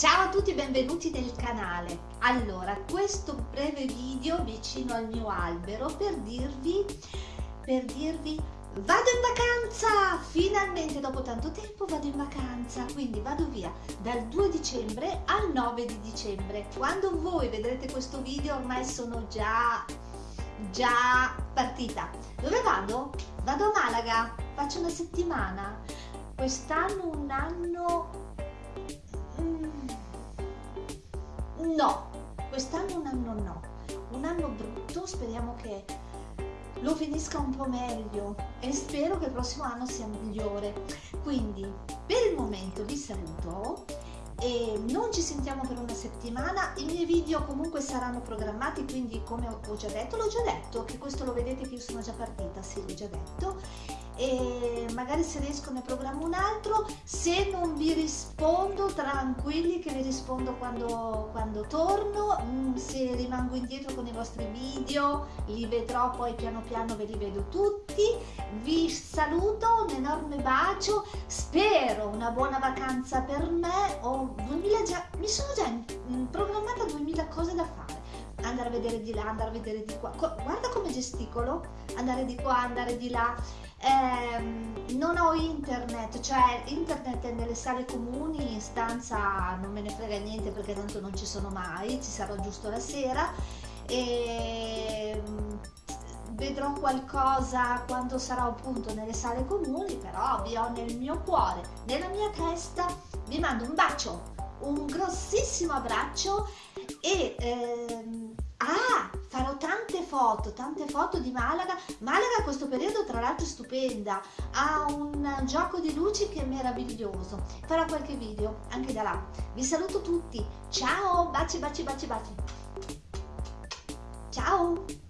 Ciao a tutti, benvenuti nel canale. Allora, questo breve video vicino al mio albero per dirvi, per dirvi, vado in vacanza! Finalmente dopo tanto tempo vado in vacanza, quindi vado via dal 2 dicembre al 9 di dicembre. Quando voi vedrete questo video ormai sono già, già partita. Dove vado? Vado a Malaga, faccio una settimana. Quest'anno un anno No, quest'anno un anno no, un anno brutto, speriamo che lo finisca un po' meglio e spero che il prossimo anno sia migliore. Quindi per il momento vi saluto e non ci sentiamo per una settimana, i miei video comunque saranno programmati, quindi come ho già detto, l'ho già detto, che questo lo vedete che io sono già partita, sì l'ho già detto, e magari se riesco ne programmo un altro. Se non vi rispondo tranquilli che vi rispondo quando, quando torno. Mm, se rimango indietro con i vostri video li vedrò poi piano piano ve li vedo tutti. Vi saluto un enorme bacio. Spero una buona vacanza per me. Ho 2000 già mi sono già mm, programmata 2000 cose da fare. Andare a vedere di là, andare a vedere di qua. Guarda come gesticolo, andare di qua, andare di là. Eh, internet, cioè internet è nelle sale comuni, in stanza non me ne frega niente perché tanto non ci sono mai, ci sarò giusto la sera. E vedrò qualcosa quando sarò appunto nelle sale comuni, però vi ho nel mio cuore, nella mia testa, vi mando un bacio, un grossissimo abbraccio e ehm, ah, foto, tante foto di Malaga. Malaga a questo periodo tra l'altro è stupenda, ha un gioco di luci che è meraviglioso. Farò qualche video anche da là. Vi saluto tutti, ciao, baci baci baci baci. Ciao!